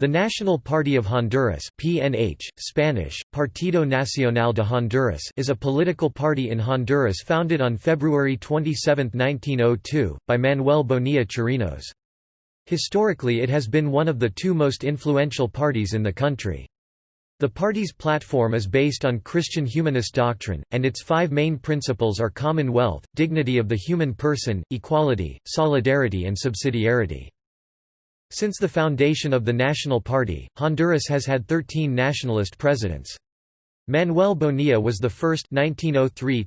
The National Party of Honduras PNH, Spanish, Partido Nacional de Honduras is a political party in Honduras founded on February 27, 1902, by Manuel Bonilla Chirinos. Historically it has been one of the two most influential parties in the country. The party's platform is based on Christian humanist doctrine, and its five main principles are commonwealth, dignity of the human person, equality, solidarity and subsidiarity. Since the foundation of the National Party, Honduras has had 13 nationalist presidents. Manuel Bonilla was the first 1903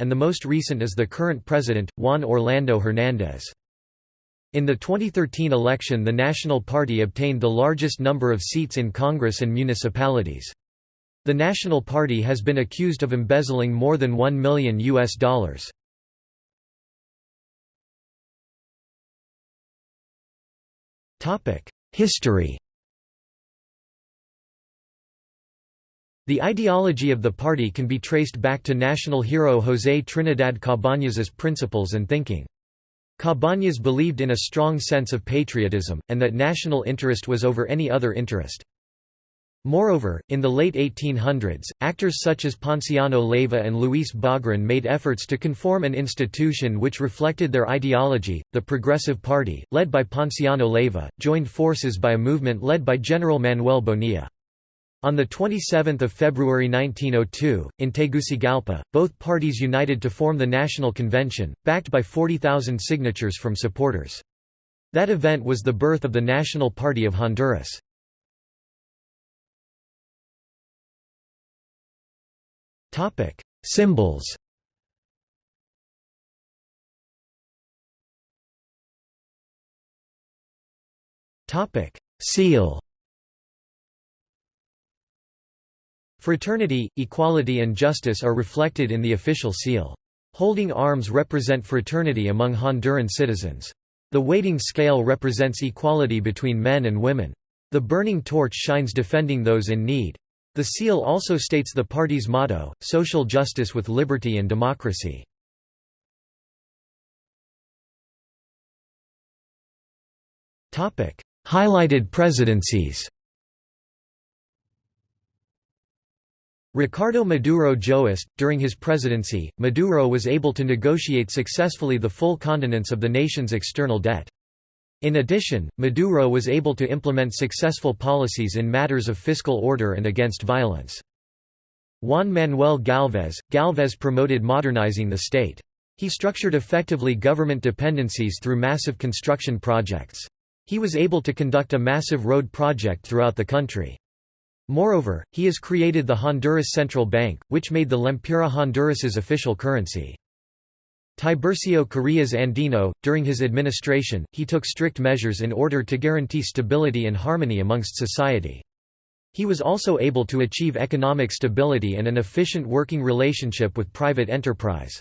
and the most recent is the current president, Juan Orlando Hernández. In the 2013 election the National Party obtained the largest number of seats in Congress and municipalities. The National Party has been accused of embezzling more than 1 million US dollars. History The ideology of the party can be traced back to national hero José Trinidad Cabañas's principles and thinking. Cabañas believed in a strong sense of patriotism, and that national interest was over any other interest. Moreover, in the late 1800s, actors such as Ponciano Leiva and Luis Bogran made efforts to conform an institution which reflected their ideology. The Progressive Party, led by Ponciano Leiva, joined forces by a movement led by General Manuel Bonilla. On 27 February 1902, in Tegucigalpa, both parties united to form the National Convention, backed by 40,000 signatures from supporters. That event was the birth of the National Party of Honduras. Topic: Symbols. Topic: Seal. Fraternity, equality and justice are reflected in the official seal. Holding arms represent fraternity among Honduran citizens. The weighting scale represents equality between men and women. The burning torch shines defending those in need. The seal also states the party's motto, social justice with liberty and democracy. Highlighted presidencies Ricardo Maduro Joest, during his presidency, Maduro was able to negotiate successfully the full continence of the nation's external debt. In addition, Maduro was able to implement successful policies in matters of fiscal order and against violence. Juan Manuel Galvez – Galvez promoted modernizing the state. He structured effectively government dependencies through massive construction projects. He was able to conduct a massive road project throughout the country. Moreover, he has created the Honduras Central Bank, which made the Lempira Honduras's official currency. Tiburcio Carías Andino, during his administration, he took strict measures in order to guarantee stability and harmony amongst society. He was also able to achieve economic stability and an efficient working relationship with private enterprise.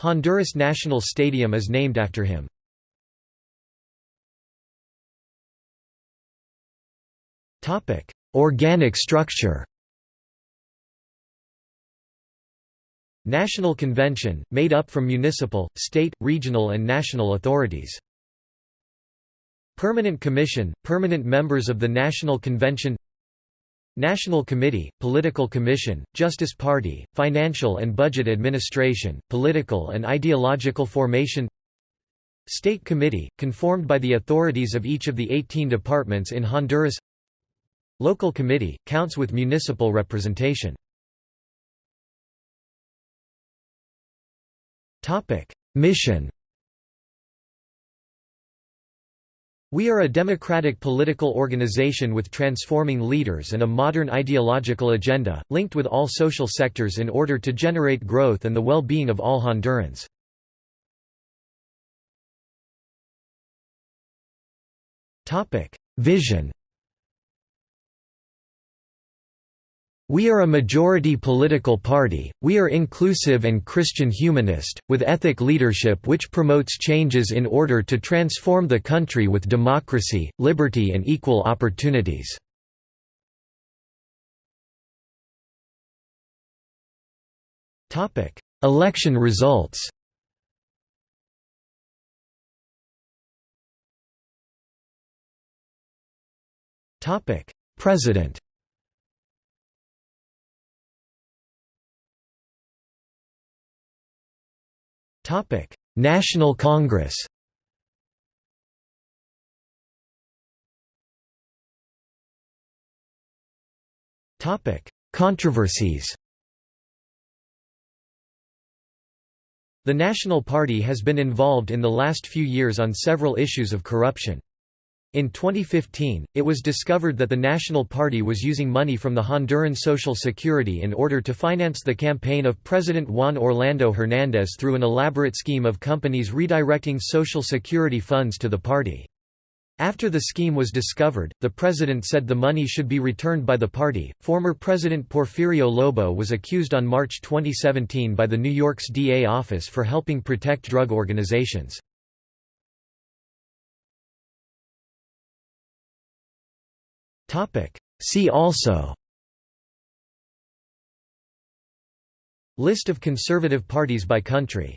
Honduras National Stadium is named after him. Organic structure National Convention, made up from municipal, state, regional and national authorities. Permanent Commission, permanent members of the National Convention. National Committee, Political Commission, Justice Party, Financial and Budget Administration, Political and Ideological Formation. State Committee, conformed by the authorities of each of the 18 departments in Honduras. Local Committee, counts with municipal representation Mission We are a democratic political organization with transforming leaders and a modern ideological agenda, linked with all social sectors in order to generate growth and the well-being of all Hondurans. Vision We are a majority political party, we are inclusive and Christian humanist, with ethic leadership which promotes changes in order to transform the country with democracy, liberty and equal opportunities. Election results President National Congress Topic: Controversies The National Party has been involved in the last few years on several issues of corruption. In 2015, it was discovered that the National Party was using money from the Honduran Social Security in order to finance the campaign of President Juan Orlando Hernández through an elaborate scheme of companies redirecting Social Security funds to the party. After the scheme was discovered, the president said the money should be returned by the party. Former President Porfirio Lobo was accused on March 2017 by the New York's DA office for helping protect drug organizations. See also. List of conservative parties by country